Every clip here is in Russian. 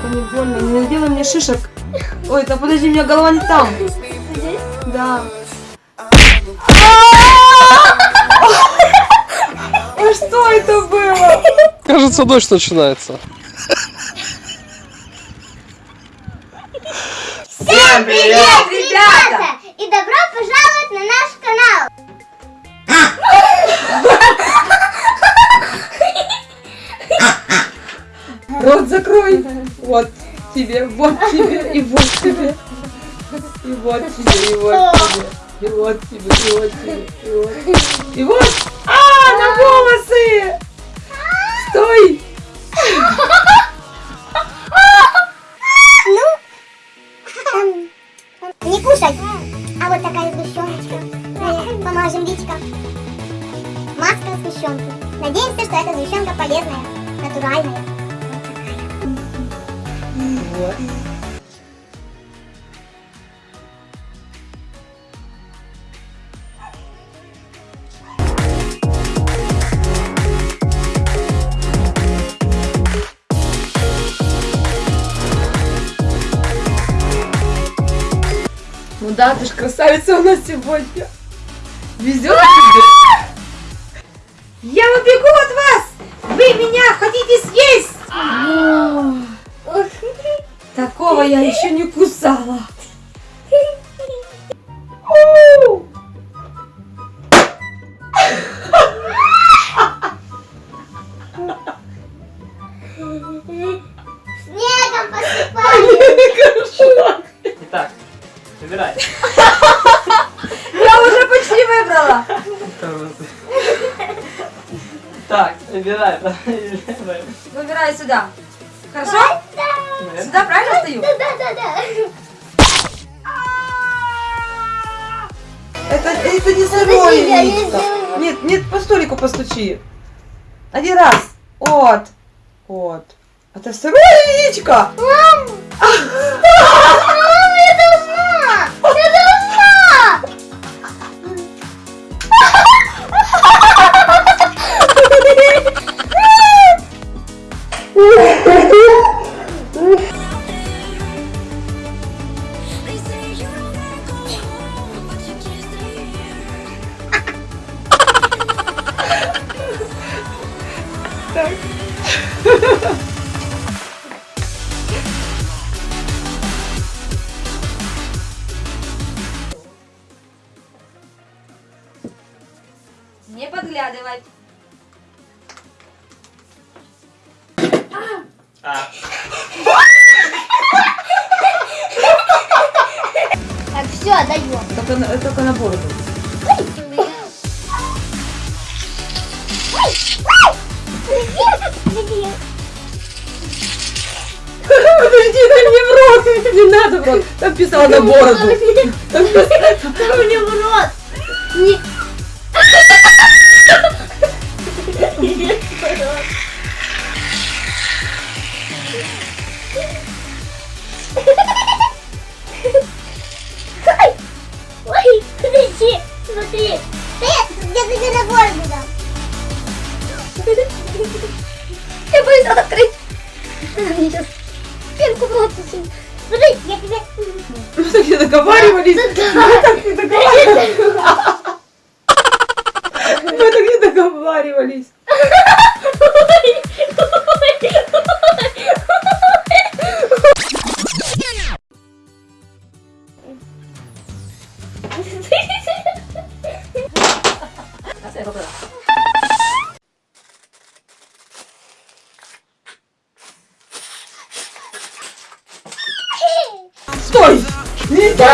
Только не больно. Не делай мне шишек. Ой, да подожди, у меня голова не там. Здесь? Да. А что это было? Кажется, дождь начинается. Всем привет, тебе, вот тебе, и вот тебе. И вот тебе, и вот тебе. И вот тебе, и вот тебе, и вот. И вот. Вот. Ну да, ты ж красавица у нас сегодня. Везет тебе. Я убегу от вас! Вы меня хотите съесть! Такого я еще не кусала. Снегом посыпали! Итак, выбирай. Я уже почти выбрала. Так, выбирай. Выбирай сюда. Хорошо? Сюда правильно стою? Да-да-да! Это, это не сырое яичко. Нет, нет, по столику постучи. Один раз. Вот. Вот. Это сырое яичко. Мам! Не подглядывать. А, Так, все, даем. Только на, только на бороду. Подожди, дай мне в рот. Не надо в рот. Там писала на бороду. Там мне в рот. Не... Ой, подожди, смотри. Я, я тебе на надо открыть. Мне сейчас пенку в рот. Смотри, я тебе... Мы так не договаривались. Мы так не договаривались. Мы так не договаривались. Стой! Нельзя!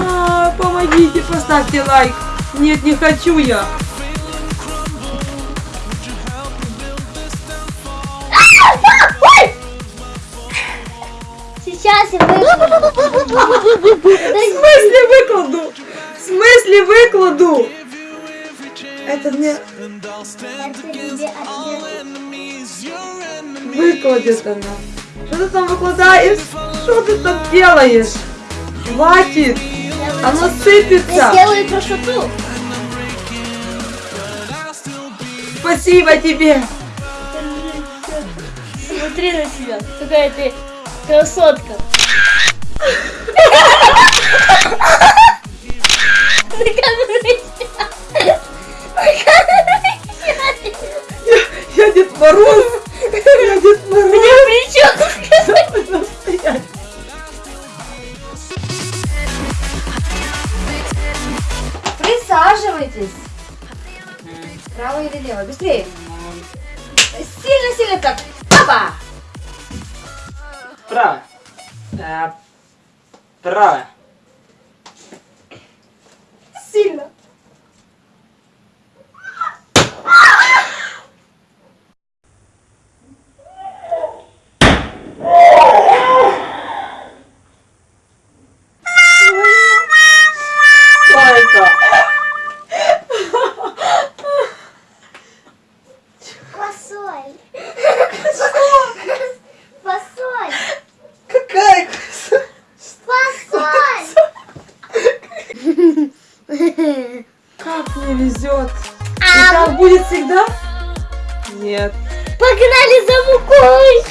А, Помогите, поставьте лайк. Нет, не хочу я. Сейчас я выкладу. В смысле выкладу? В смысле выкладу? Это мне выкладет она. Что ты там выкладаешь? Что ты там делаешь? Хватит! Оно Я сыпется! сделаю красоту. Спасибо тебе! посмотри на себя. Какая ты красотка. Я Дед Мороз! Я Дед Мороз! Bora. Sila. Как мне везет! И так будет всегда? Нет. Погнали за мукой.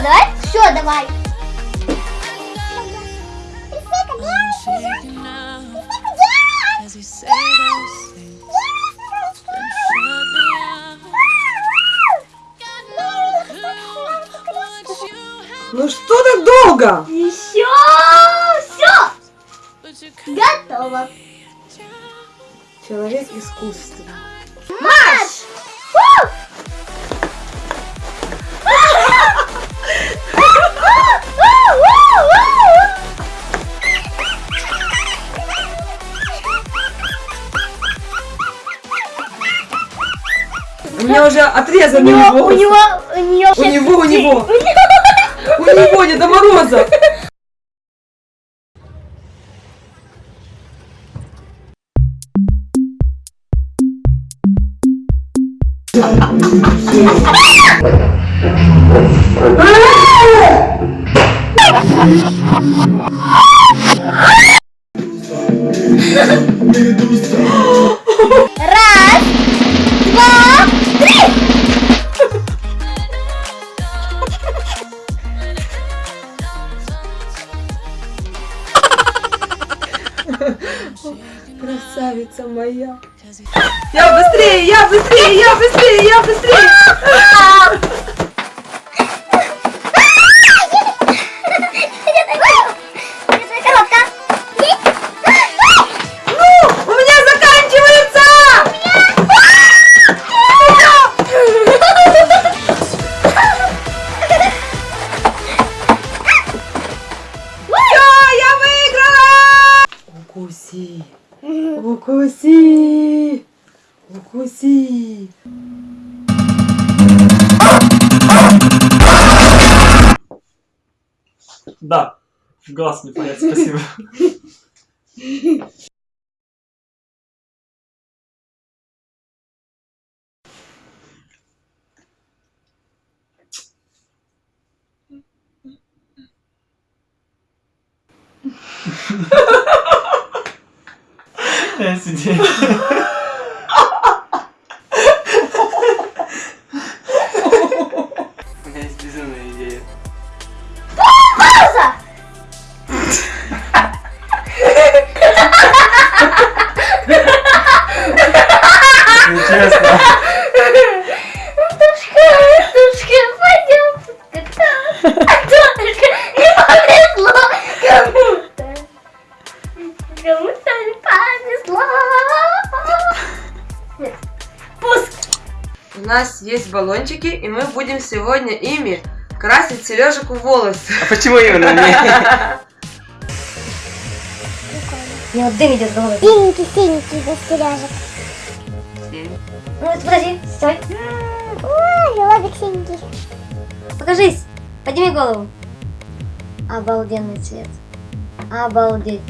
What you have, Ну что так долго? Еще. Все. Готово. Человек искусства. Меня уже отрезаны У него, у него, у нее У него, у него. У него Деда Мороза. Раз, Красавица моя. Я быстрее, я быстрее, я быстрее, я быстрее. Укуси. Да. Глаз не понять, спасибо. Я сидел. У нас есть баллончики, и мы будем сегодня ими красить Сережику волосы. А почему именно мне? Мне вот дым идет с головы. Синенький, синенький без сережек. Ну, вот подожди, стой. Ой, лобик синенький. Покажись. Подними голову. Обалденный цвет. Обалдеть.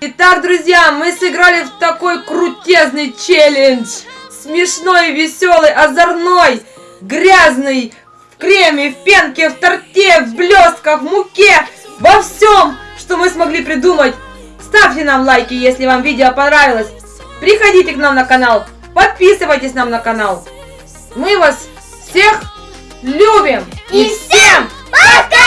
Итак, друзья, мы сыграли в такой крутезный челлендж. Смешной, веселый, озорной, грязный, в креме, в пенке, в торте, в блестках, в муке, во всем, что мы смогли придумать. Ставьте нам лайки, если вам видео понравилось. Приходите к нам на канал, подписывайтесь нам на канал. Мы вас всех любим. И всем пока!